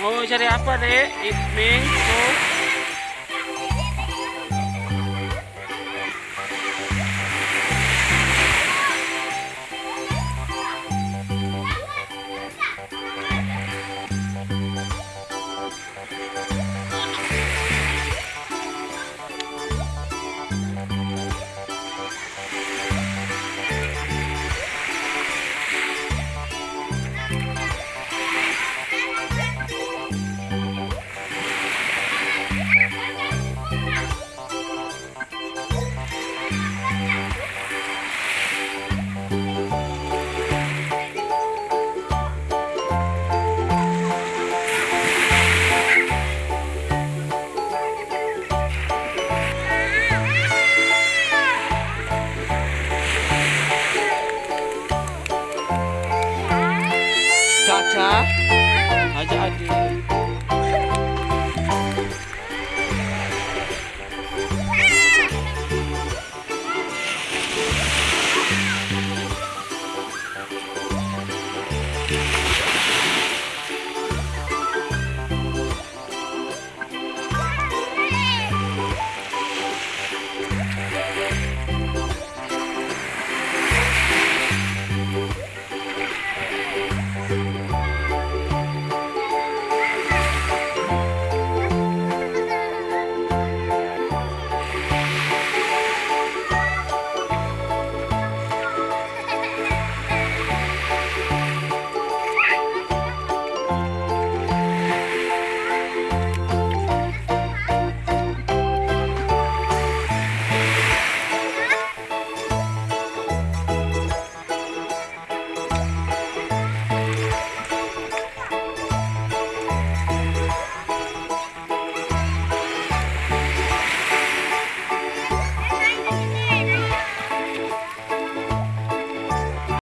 Mau cari apa, Dek? Ming, tuh. Musa Haji